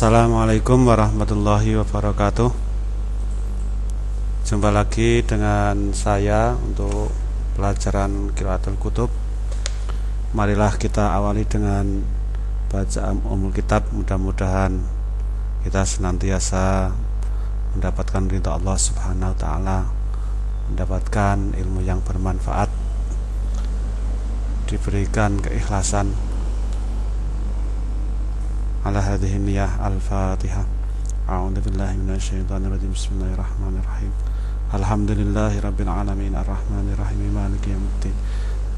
Assalamualaikum warahmatullahi wabarakatuh. Jumpa lagi dengan saya untuk pelajaran Qiraatul Kutub. Marilah kita awali dengan bacaan umul kitab. Mudah-mudahan kita senantiasa mendapatkan ridha Allah subhanahu wa ta'ala Mendapatkan ilmu yang bermanfaat Diberikan keikhlasan على هذه النية الفاتحة أعوذ بالله من الشيطان الرجيم. بسم الله الرحمن الرحيم. الحمد لله رب العالمين. الرحمن الرحيم. مالك يوم الدين.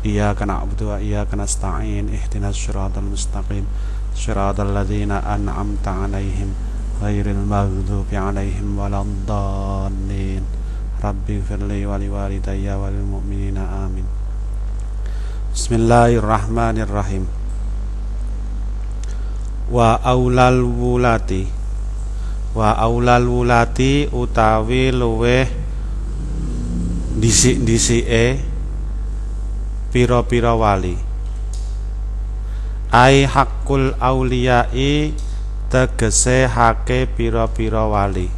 إياك نعبد وإياك نستعين. اهدنا الصراط المستقيم. صراط الذين أنعمت عليهم. غير المغضوب عليهم ولا الضالين. رب اغفر لي ولوالدي وللمؤمنين. آمين. بسم الله الرحمن الرحيم. Wa aulal wulati. Wa aulal wulati utawi luweh disik-disike pira-pira wali. Ai hakul auliyai tegese hake pira-pira wali.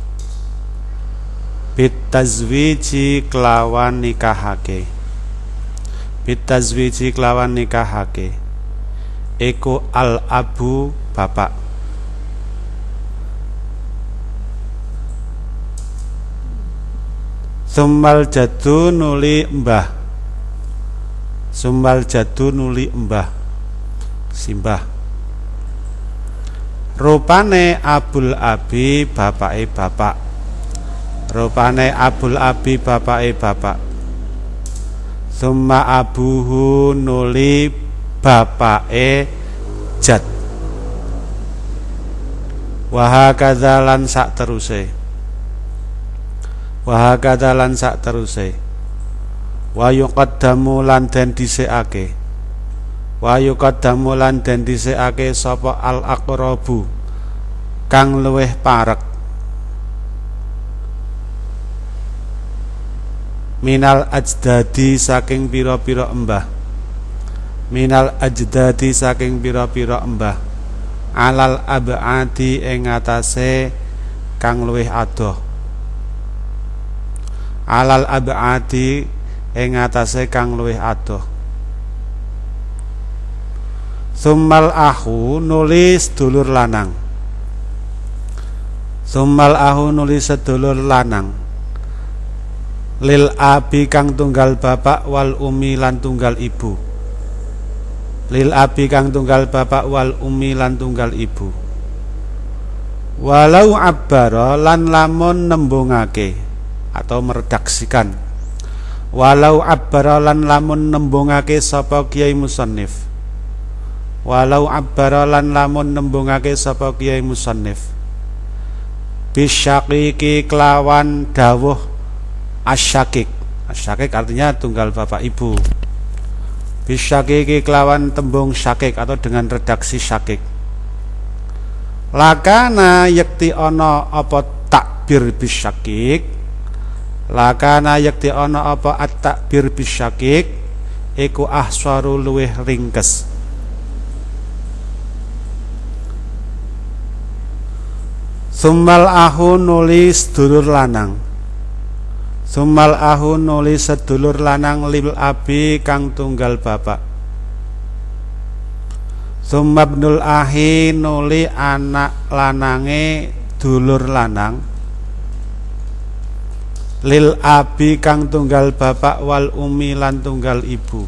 Bitazwiji kelawan nikahake. Bitazwiji kelawan nikahake. Eko al abu bapak. Sumbal jadu nuli mbah. Sumbal jadu nuli mbah. Simbah. Rupane abul abi bapake bapak. Rupane abul abi bapake bapak. Summa abuhu nuli bapake Jad Wahakadha lan sak teruse Wahakadha lan sak teruse Wa yuqaddamu lan den dhisikake Wa yuqaddamu lan den dhisikake sapa al aqrabu kang luweh parek. Minal ajdadi saking pira-pira embah. Minal ajdadi saking pira-pira embah alal abadi ing atase kang luwih adoh. Alal abadi ing atase kang luwih adoh. Summal ahu nulis dulur lanang. Summal ahu nulis sedulur lanang. Lil abi kang tunggal bapak wal umi lan tunggal ibu lil abi kang tunggal bapak wal umi lan tunggal ibu. Walau abbara lan lamun nembungake atau meredaksikan. Walau abbara lan lamun nembungake sapa kiai musannif. Walau abbara lan lamun nembungake sapa kiai musannif. Bisyakiki kelawan dawuh asyakik. Asyakik artinya tunggal bapak ibu bisyakiki kelawan tembung syakik atau dengan redaksi syakik. Lakana yakti ono apa takbir bisyakik? Lakana yakti ono apa at takbir bisyakik? Iku ahswaru luweh ringkes. Sumbal ahu nulis dulur lanang Sumal ahu nuli sedulur lanang lil abi kang tunggal bapak. Sumabnul ahi nuli anak lanange dulur lanang. Lil abi kang tunggal bapak wal umi lan tunggal ibu.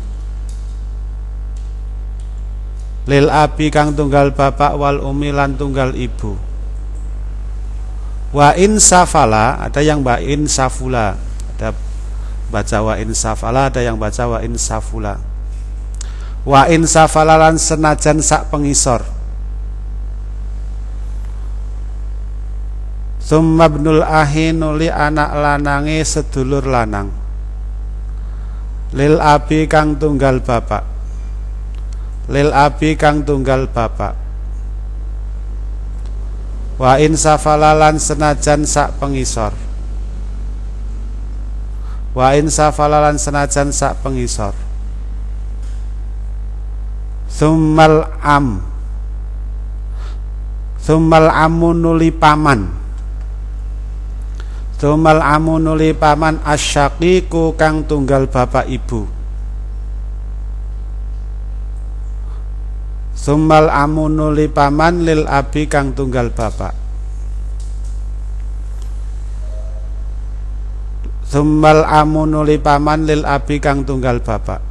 Lil abi kang tunggal bapak wal umi lan tunggal ibu. Wa in safala ada yang ba in safula baca wa insafala ada yang baca wa insafula wa insafalalan senajan sak pengisor. Summa ibnul ahi nuli anak lanange sedulur lanang. Lil abi kang tunggal bapak. Lil abi kang tunggal bapak. Wa insafalalan senajan sak pengisor wa in safalalan senajan sak pengisor. Summal am. Sumal amunuli paman. Sumal amunuli paman asyakiku kang tunggal bapak ibu. Sumal amunuli paman lil abi kang tunggal bapak Summal amunu paman lil abi kang tunggal bapak.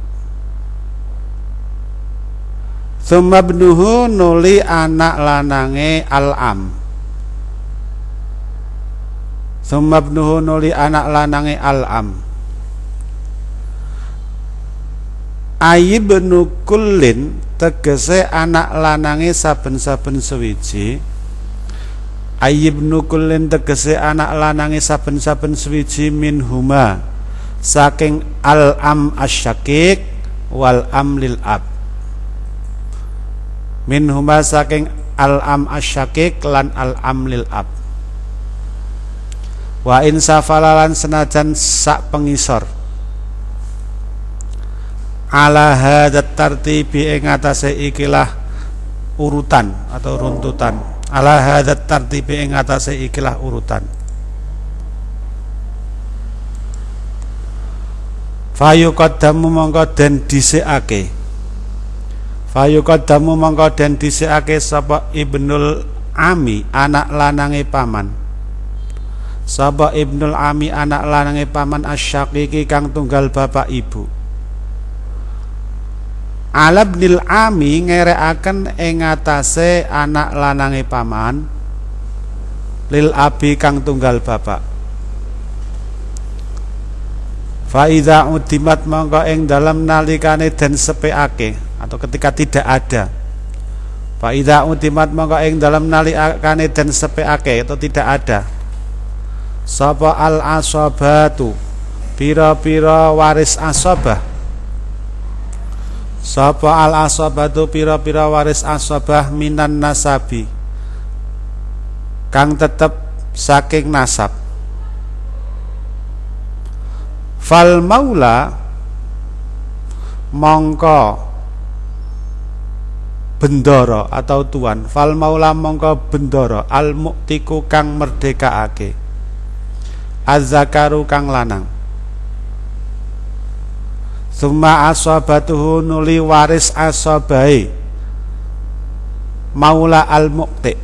Summa bnuhu nuli anak lanange al-am. Summa bnuhu nuli anak lanange al-am. Ayibnu kullin tegese anak lanange saben-saben sewiji Ayyibnu kullin tegese anak lanange saben-saben swiji min huma saking al am asyakik wal am lil ab. Min huma saking al am asyakik lan al am lil ab. Wa in safalalan senajan sak pengisor. Ala hadat tartibi ing ikilah urutan atau runtutan ala hadat tartibi ing atase ikilah urutan. Fayu qaddamu mongko den dhisikake. Fayu qaddamu mongko den dhisikake sapa ibnul ami anak lanange paman. Sapa ibnul ami anak lanange paman asyaqiqi kang tunggal bapak ibu Alabnil ami ngerekaken ing anak lanange paman lil abi kang tunggal bapak. Faiza udimat mongko ing dalam nalikane den sepeake atau ketika tidak ada. Faiza udimat mongko ing dalam nalikane den sepeake atau tidak ada. Sapa al asobatu pira-pira waris asobah Sapa al asabatu pira-pira waris asabah minan nasabi? Kang tetep saking nasab. Fal maula mongko bendoro atau tuan. Fal maula mongko bendoro. Al muktiku kang merdekaake azzakaru kang lanang Suma asabatuhu nuli waris asabai. Maula al-muqti.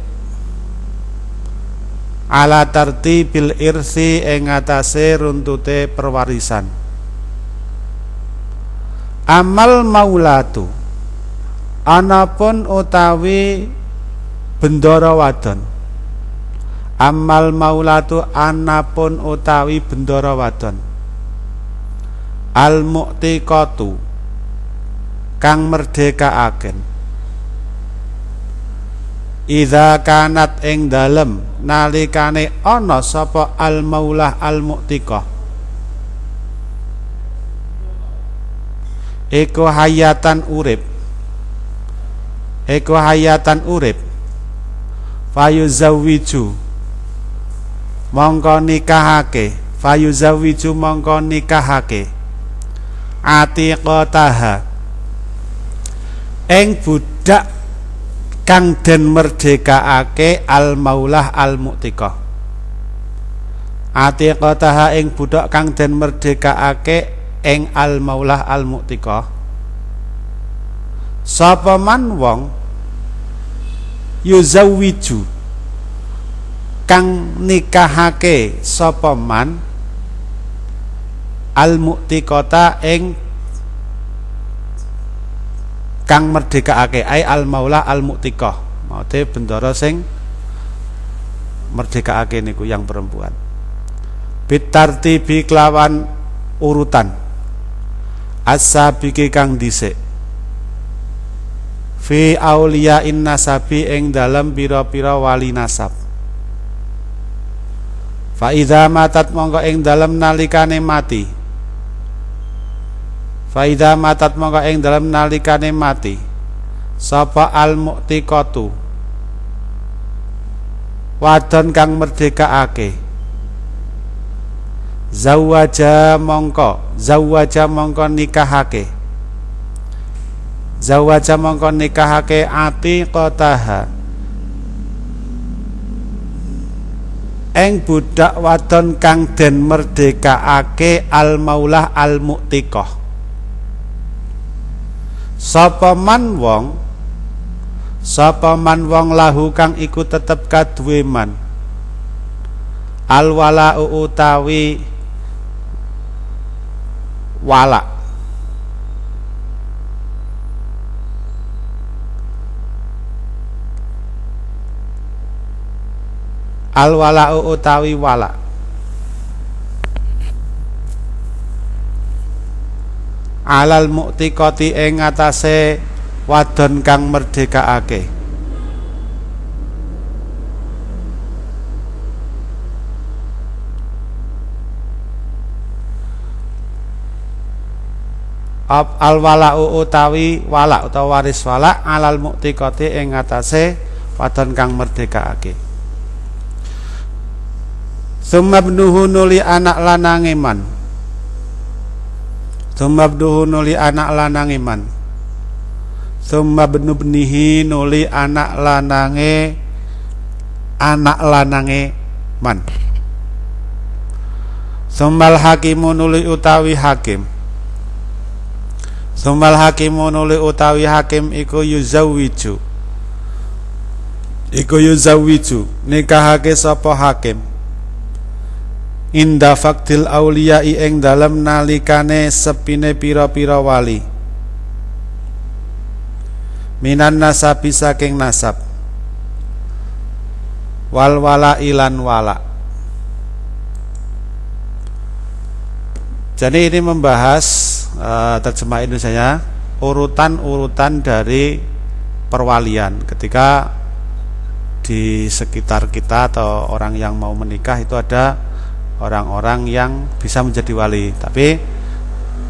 Ala bil irsi ing atase runtute perwarisan. Amal maulatu. Anapun utawi bendoro wadon. Amal maulatu anapun utawi bendoro wadon al mu'tiqatu kang merdekaaken. Iza kanat ing dalem nalikane ana sapa al maulah al mu'tiqah Eko hayatan urip. Eko hayatan urip. Fayuzawiju Mongko nikahake. Fayuzawiju mongko nikahake atiqataha ing budak kang den merdekaake al maulah al mu'tiqah atiqataha ing budak kang den merdekaake ing al maulah al mu'tiqah sapa man wong yuzawwiju kang nikahake sapa man al mu'tiqata ing kang merdekaake ai al maula al mu'tiqah maute bendara sing merdekaake niku yang perempuan. Bitartibi kelawan urutan. Asabiki kang dhisik. Fi aulia in nasabi ing dalam pira-pira wali nasab. Fa matat mongko ing dalam nalikane mati Faida matat mongko ing dalam nalikane mati. Sapa al mu'tiqatu wadon kang merdekaake zawaja mongko zawaja mongko nikahake. Zawaja mongko nikahake ati kotaha eng budak wadon kang den merdekaake al maulah al mu'tiqah sapa man wong sapa man wong lahu kang iku tetep kaduwe man? Al wala utawi wala. Al wala'u utawi wala alal muktikoti ing atase wadon kang merdekaake al wala'u utawi wala utawa waris wala alal muktikoti ing atase wadon kang merdekaake Sumabnuhu nuli anak lanange man. Sumabnuhu nuli anak lanange man. Sumabnubnihi nuli anak lanange anak lanange man. Sumal hakimu nuli utawi hakim. Sumal hakimu nuli utawi hakim iku yuzawiju. Iku yuzawiju nikahake sapa hakim inda faktil aulia ing dalem nalikane sepine pira-pira wali. Minan nasabi saking nasab. Wal wala ilan wala. Jadi ini membahas uh, terjemah Indonesia urutan-urutan dari perwalian. Ketika di sekitar kita atau orang yang mau menikah itu ada orang-orang yang bisa menjadi wali. Tapi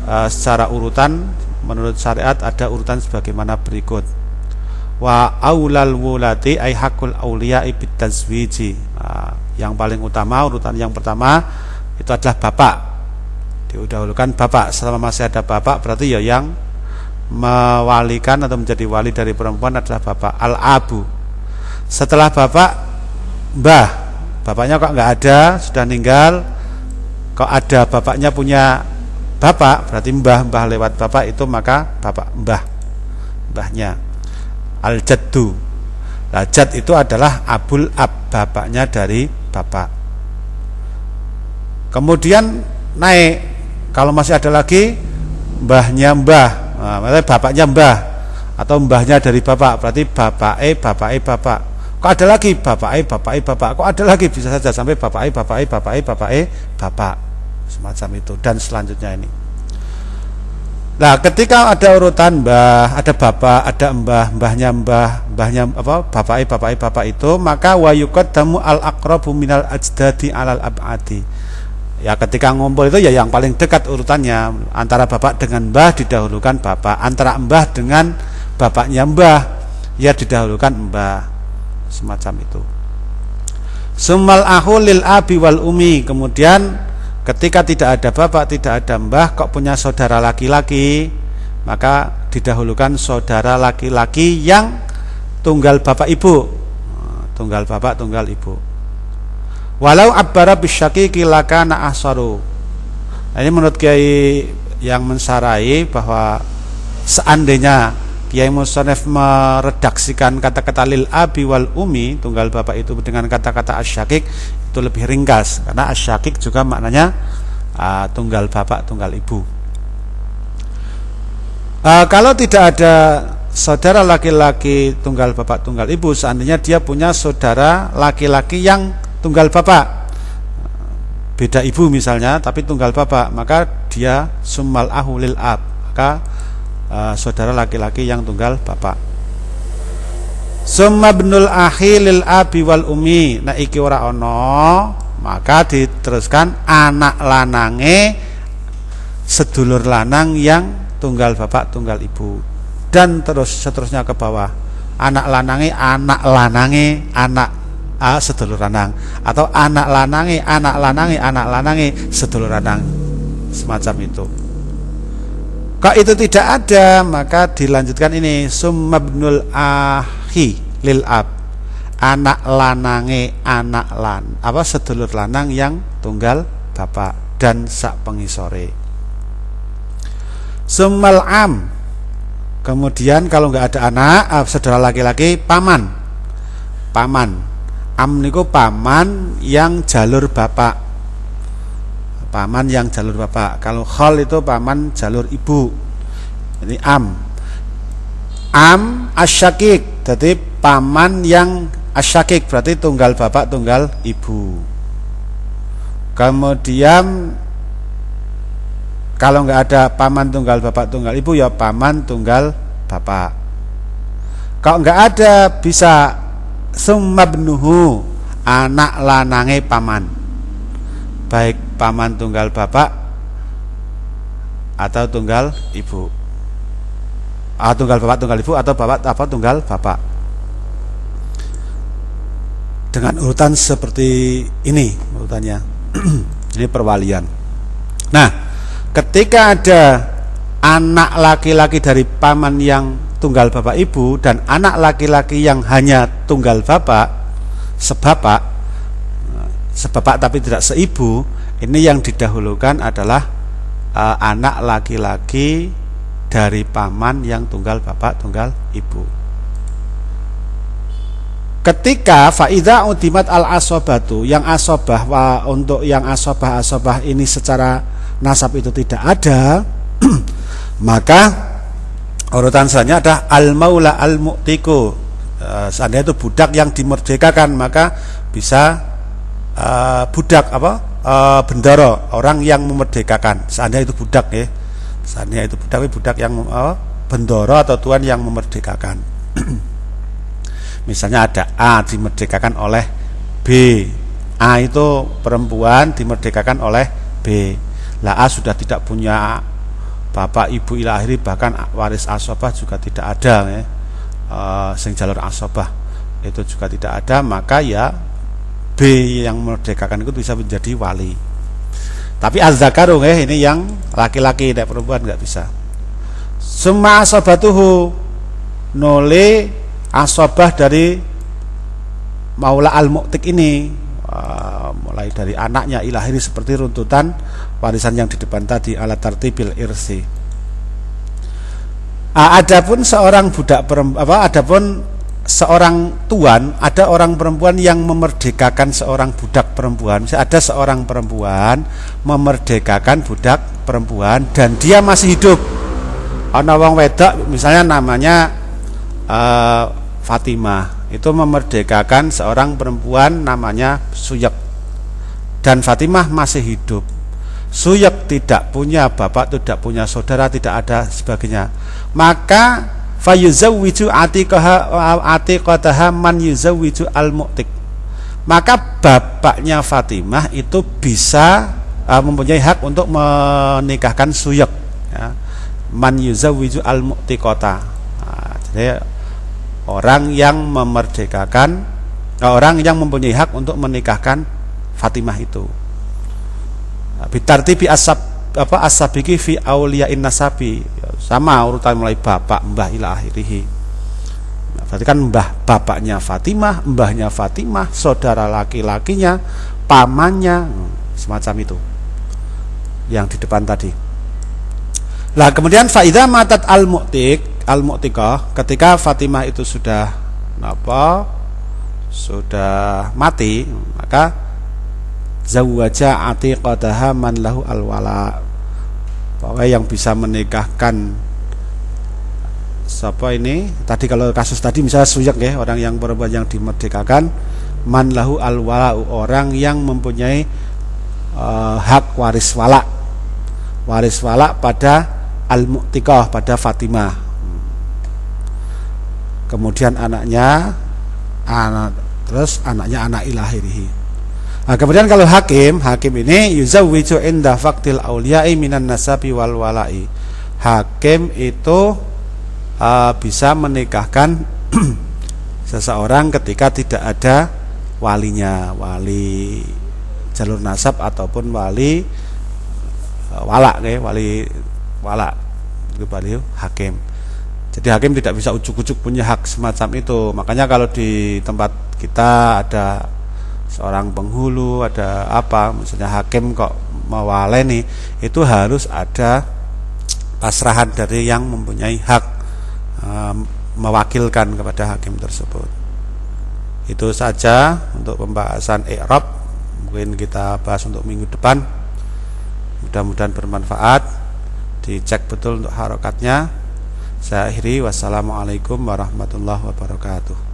e, secara urutan menurut syariat ada urutan sebagaimana berikut. Wa aulal wulati ay hakul auliya bitazwiji nah, yang paling utama urutan yang pertama itu adalah bapak. Didahulukan bapak. Selama masih ada bapak berarti ya yang mewalikan atau menjadi wali dari perempuan adalah bapak. Al abu setelah bapak mbah bapaknya kok nggak ada sudah meninggal. Kok ada bapaknya punya bapak berarti mbah mbah lewat bapak itu maka bapak mbah mbahnya. Al jaddu nah, itu adalah abul ab bapaknya dari bapak. Kemudian naik kalau masih ada lagi mbahnya mbah. Nah, bapaknya mbah atau mbahnya dari bapak berarti bapak e bapak e bapak Kok ada lagi bapak e, bapak e, bapak. Kok ada lagi bisa saja sampai bapak e, bapak e, bapak e, bapak e, bapak. Semacam itu dan selanjutnya ini. Nah, ketika ada urutan mbah, ada bapak, ada mbah, mbahnya mbah, mbahnya apa? Bapak e, bapak e, bapak itu, maka wayukot damu al akrabu minal ajdadi alal abadi. Ya ketika ngumpul itu ya yang paling dekat urutannya antara bapak dengan mbah didahulukan bapak, antara mbah dengan bapaknya mbah ya didahulukan mbah semacam itu. Sumal ahulil abi wal umi. Kemudian ketika tidak ada bapak tidak ada mbah Kok punya saudara laki-laki Maka didahulukan saudara laki-laki yang tunggal bapak ibu. Tunggal bapak tunggal ibu. Walau abbara bisyaki kilakana ahsaru. Nah, Ini menurut Kiai yang mensarai bahwa Seandainya Kiai Musonef meredaksikan kata-kata lil abi wal umi tunggal bapak itu dengan kata-kata asyakik itu lebih ringkas. Karena asyakik juga maknanya uh, tunggal bapak tunggal ibu. Uh, kalau tidak ada saudara laki-laki tunggal bapak tunggal ibu seandainya dia punya saudara laki-laki yang tunggal bapak. Beda ibu misalnya tapi tunggal bapak maka dia sumal ahulil ab maka uh, saudara laki-laki yang tunggal bapak. Summa benul ahi lil abi wal umi. Nah iki ora ono, maka diteruskan anak lanange sedulur lanang yang tunggal bapak tunggal ibu. Dan terus seterusnya ke bawah. Anak lanange anak lanange anak a sedulur lanang. Atau anak lanange anak lanange anak lanange sedulur lanang. Semacam itu kalau itu tidak ada, maka dilanjutkan ini summabnul ahi lil ab. anak lanange anak lan apa sedulur lanang yang tunggal bapak dan sak pengisore. Sumal am. Kemudian kalau nggak ada anak uh, saudara laki-laki paman. Paman. Am niku paman yang jalur bapak paman yang jalur bapak. Kalau khol itu paman jalur ibu. Ini am. Am asyakik jadi paman yang asyakik berarti tunggal bapak tunggal ibu. Kemudian kalau nggak ada paman tunggal bapak tunggal ibu ya paman tunggal bapak. Kalau nggak ada bisa. Sumabnuhu anak lanange paman. Baik paman tunggal bapak atau tunggal ibu? Ah, tunggal bapak tunggal ibu atau bapak apa tunggal bapak? Dengan urutan seperti ini urutannya. Ini perwalian. Nah ketika ada anak laki-laki dari paman yang tunggal bapak ibu dan anak laki-laki yang hanya tunggal bapak sebapak sebapak tapi tidak seibu ini yang didahulukan adalah uh, anak laki-laki dari paman yang tunggal bapak tunggal ibu. Ketika faida udimat al asobatu yang asobah wa, untuk yang asobah asobah ini secara nasab itu tidak ada maka urutan selanjutnya ada al maula al mu'tiku. E, seandainya itu budak yang dimerdekakan maka bisa e, budak apa e, bendoro orang yang memerdekakan seandainya itu budak ya Seandainya itu budak budak yang oh, bendoro atau tuan yang memerdekakan. Misalnya ada A dimerdekakan oleh B. A itu perempuan dimerdekakan oleh B. Lah A sudah tidak punya bapak ibu ilahiri bahkan waris asobah juga tidak ada ya. E, sing jalur asobah itu juga tidak ada maka ya B yang memerdekakan itu bisa menjadi wali tapi az-zakaru eh, ini yang laki-laki tidak perempuan nggak bisa. Semua asobatuhu nole asobah dari maula al-mu'tik ini uh, mulai dari anaknya ilahiri seperti runtutan warisan yang di depan tadi alat tartibil irsi. Uh, adapun seorang budak perempuan apa adapun seorang tuan ada orang perempuan yang memerdekakan seorang budak perempuan. Ada seorang perempuan memerdekakan budak perempuan dan dia masih hidup. Ana wong wedok misalnya namanya uh, Fatimah. Itu memerdekakan seorang perempuan namanya Suyak dan Fatimah masih hidup. Suyak tidak punya bapak tidak punya saudara tidak ada sebagainya. Maka fayuzawwiju atiqaha atiqataha man yuzawwiju al-mu'tik maka bapaknya Fatimah itu bisa uh, mempunyai hak untuk menikahkan suyuk ya. man yuzawwiju al-mu'tiqata. Nah, jadi orang yang memerdekakan orang yang mempunyai hak untuk menikahkan Fatimah itu. Bitartibi asab apa asabiki fi auliyain nasabi sama urutan mulai bapak mbah ila akhirihi. Nah, berarti kan mbah bapaknya Fatimah mbahnya Fatimah saudara laki-lakinya pamannya semacam itu. Yang di depan tadi. Lah kemudian faidah matat al mu'tik al mu'tikah ketika Fatimah itu sudah apa sudah mati maka zawwaja atiqataha man lahu al wala pokoknya yang bisa menikahkan siapa ini? Tadi kalau kasus tadi misalnya suyak ya orang yang perempuan yang dimerdekakan man lahu al orang yang mempunyai uh, hak waris wala waris wala pada al mu'tiqah pada Fatimah. Kemudian anaknya anak terus anaknya anak ilahirihi Nah, kemudian kalau hakim, hakim ini yuzawwiju inda faktil auliya'i minan nasabi wal walai. Hakim itu uh, bisa menikahkan seseorang ketika tidak ada walinya, wali jalur nasab ataupun wali uh, wala, okay? wali wala itu hakim. Jadi hakim tidak bisa ujuk-ujuk punya hak semacam itu. Makanya kalau di tempat kita ada seorang penghulu, ada apa, misalnya hakim kok mewaleni, itu harus ada pasrahan dari yang mempunyai hak um, mewakilkan kepada hakim tersebut. Itu saja untuk pembahasan i'rab. Mungkin kita bahas untuk minggu depan. Mudah-mudahan bermanfaat. Dicek betul untuk harokatnya. Saya akhiri wassalamualaikum warahmatullahi wabarakatuh.